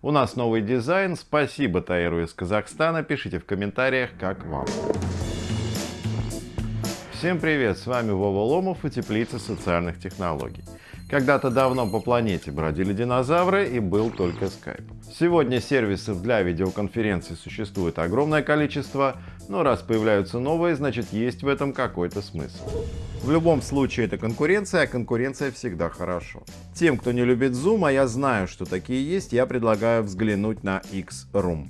У нас новый дизайн. Спасибо Таиру из Казахстана. Пишите в комментариях, как вам. Всем привет, с вами Вова Ломов и Теплица социальных технологий. Когда-то давно по планете бродили динозавры и был только Skype. Сегодня сервисов для видеоконференций существует огромное количество, но раз появляются новые, значит есть в этом какой-то смысл. В любом случае это конкуренция, а конкуренция всегда хорошо. Тем, кто не любит Zoom, а я знаю, что такие есть, я предлагаю взглянуть на X-Room.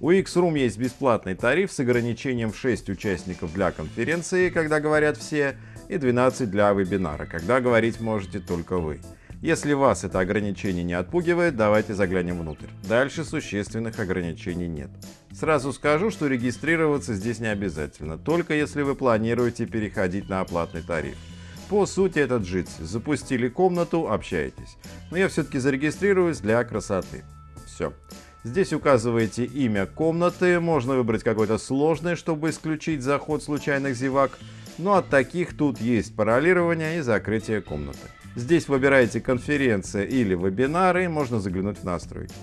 У X-Room есть бесплатный тариф с ограничением в 6 участников для конференции, когда говорят все, и 12 для вебинара, когда говорить можете только вы. Если вас это ограничение не отпугивает, давайте заглянем внутрь. Дальше существенных ограничений нет. Сразу скажу, что регистрироваться здесь не обязательно, только если вы планируете переходить на оплатный тариф. По сути это Jitsi. Запустили комнату, общаетесь. Но я все-таки зарегистрируюсь для красоты. Все. Здесь указываете имя комнаты, можно выбрать какой-то сложный, чтобы исключить заход случайных зевак но от таких тут есть паролирование и закрытие комнаты. Здесь выбираете конференция или вебинары, можно заглянуть в настройки.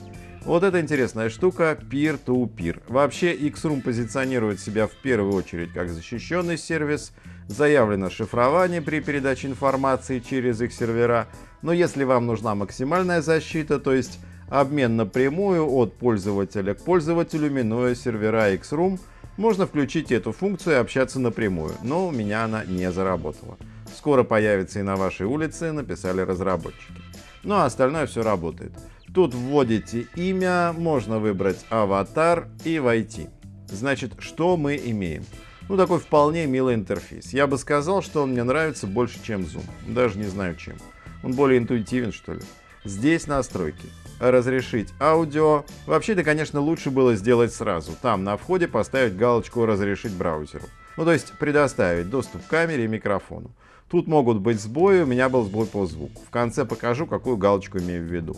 Вот эта интересная штука Peer-to-Peer. -peer. Вообще X-Room позиционирует себя в первую очередь как защищенный сервис, заявлено шифрование при передаче информации через их сервера, но если вам нужна максимальная защита, то есть обмен напрямую от пользователя к пользователю, минуя сервера X-Room, можно включить эту функцию и общаться напрямую, но у меня она не заработала. Скоро появится и на вашей улице, написали разработчики. Ну а остальное все работает. Тут вводите имя, можно выбрать аватар и войти. Значит, что мы имеем? Ну, такой вполне милый интерфейс. Я бы сказал, что он мне нравится больше, чем Zoom. Даже не знаю чем. Он более интуитивен, что ли. Здесь настройки разрешить аудио. Вообще-то, конечно, лучше было сделать сразу. Там на входе поставить галочку «Разрешить браузеру». Ну, то есть предоставить доступ к камере и микрофону. Тут могут быть сбои, у меня был сбой по звуку. В конце покажу, какую галочку имею в виду.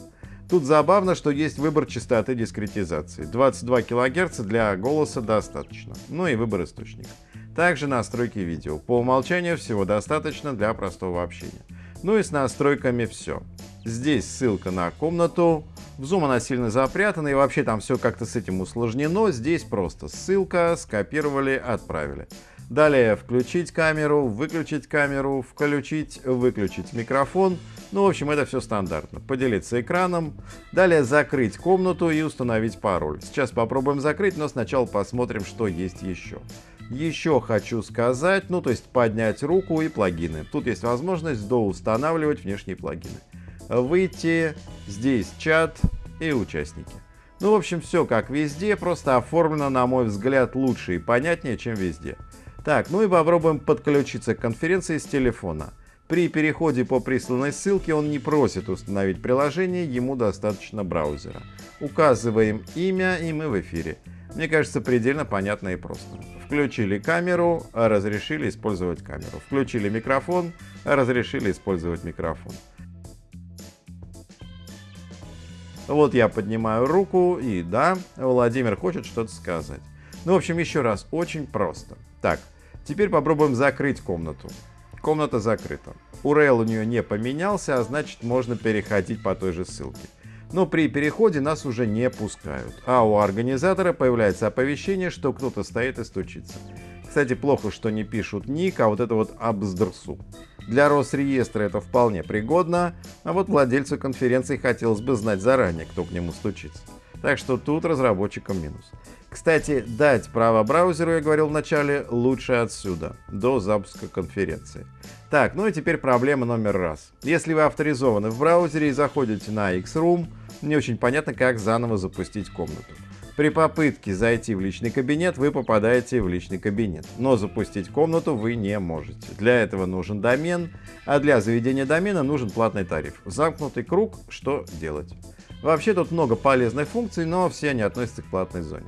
Тут забавно, что есть выбор частоты дискретизации. 22 кГц для голоса достаточно. Ну и выбор источника. Также настройки видео. По умолчанию всего достаточно для простого общения. Ну и с настройками все. Здесь ссылка на комнату. В Zoom она сильно запрятана и вообще там все как-то с этим усложнено. Здесь просто ссылка, скопировали, отправили. Далее включить камеру, выключить камеру, включить, выключить микрофон. Ну, в общем, это все стандартно. Поделиться экраном. Далее закрыть комнату и установить пароль. Сейчас попробуем закрыть, но сначала посмотрим, что есть еще. Еще хочу сказать, ну то есть поднять руку и плагины. Тут есть возможность доустанавливать внешние плагины. Выйти, здесь чат и участники. Ну, в общем, все как везде, просто оформлено, на мой взгляд, лучше и понятнее, чем везде. Так, ну и попробуем подключиться к конференции с телефона. При переходе по присланной ссылке он не просит установить приложение, ему достаточно браузера. Указываем имя и мы в эфире. Мне кажется, предельно понятно и просто. Включили камеру, разрешили использовать камеру. Включили микрофон, разрешили использовать микрофон. Вот я поднимаю руку, и да, Владимир хочет что-то сказать. Ну, в общем, еще раз, очень просто. Так, теперь попробуем закрыть комнату. Комната закрыта. URL у нее не поменялся, а значит можно переходить по той же ссылке но при переходе нас уже не пускают, а у организатора появляется оповещение, что кто-то стоит и стучится. Кстати, плохо, что не пишут ник, а вот это вот абздрсу. Для Росреестра это вполне пригодно, а вот владельцу конференции хотелось бы знать заранее, кто к нему стучится. Так что тут разработчикам минус. Кстати, дать право браузеру, я говорил в начале, лучше отсюда, до запуска конференции. Так, ну и теперь проблема номер раз. Если вы авторизованы в браузере и заходите на X-Room, не очень понятно, как заново запустить комнату. При попытке зайти в личный кабинет вы попадаете в личный кабинет, но запустить комнату вы не можете. Для этого нужен домен, а для заведения домена нужен платный тариф. Замкнутый круг, что делать? Вообще тут много полезных функций, но все они относятся к платной зоне.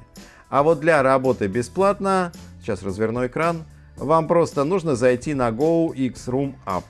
А вот для работы бесплатно, сейчас разверну экран, вам просто нужно зайти на Go X Room App.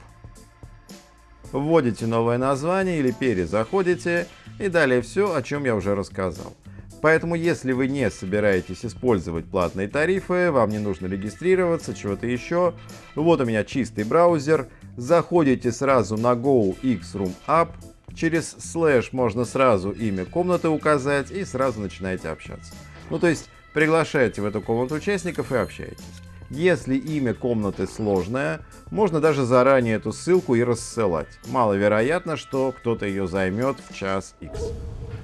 Вводите новое название или перезаходите и далее все, о чем я уже рассказал. Поэтому, если вы не собираетесь использовать платные тарифы, вам не нужно регистрироваться, чего-то еще, вот у меня чистый браузер, заходите сразу на Go X Room App, Через слэш можно сразу имя комнаты указать и сразу начинаете общаться. Ну то есть приглашаете в эту комнату участников и общаетесь. Если имя комнаты сложное, можно даже заранее эту ссылку и рассылать. Маловероятно, что кто-то ее займет в час X.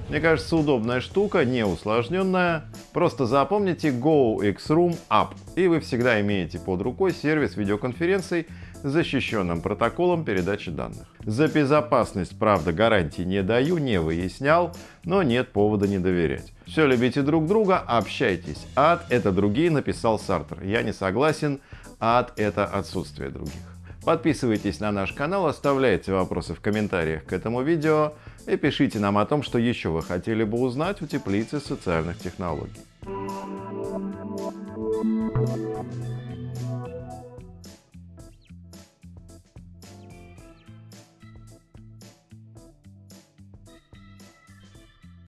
Мне кажется, удобная штука, не усложненная. Просто запомните Go X Room App, и вы всегда имеете под рукой сервис видеоконференций защищенным протоколом передачи данных. За безопасность, правда, гарантии не даю, не выяснял, но нет повода не доверять. Все любите друг друга, общайтесь. Ад — это другие, написал Сартер. Я не согласен, ад — это отсутствие других. Подписывайтесь на наш канал, оставляйте вопросы в комментариях к этому видео и пишите нам о том, что еще вы хотели бы узнать у теплицы социальных технологий.